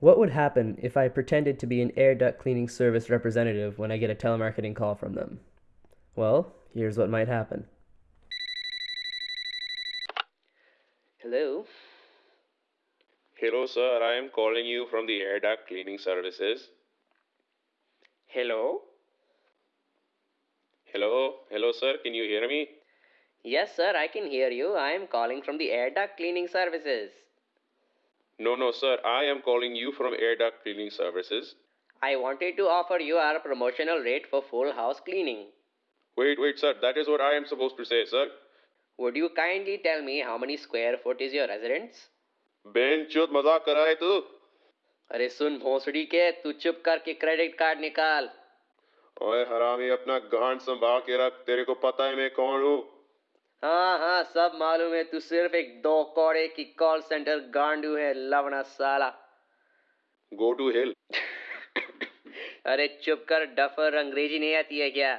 What would happen if I pretended to be an air duct cleaning service representative when I get a telemarketing call from them? Well, here's what might happen. Hello? Hello, sir. I am calling you from the air duct cleaning services. Hello? Hello? Hello, sir. Can you hear me? Yes, sir, I can hear you. I am calling from the air duct cleaning services. No, no, sir. I am calling you from air duct cleaning services. I wanted to offer you our promotional rate for full house cleaning. Wait, wait, sir. That is what I am supposed to say, sir. Would you kindly tell me how many square foot is your residence? बेंचोद मजाक कर रहा है तू अरे सुन भोसड़ी के तू चुप करके क्रेडिट कार्ड निकाल ओए हरामी अपना गांड संभाल के रख तेरे को पता है मैं कौन हूँ हाँ हाँ सब मालूम है तू सिर्फ़ एक दो कौड़े की कॉल सेंटर गांडू है लवना साला। गो टू हिल अरे चुप कर डफर अंग्रेज़ी नहीं आती है क्या?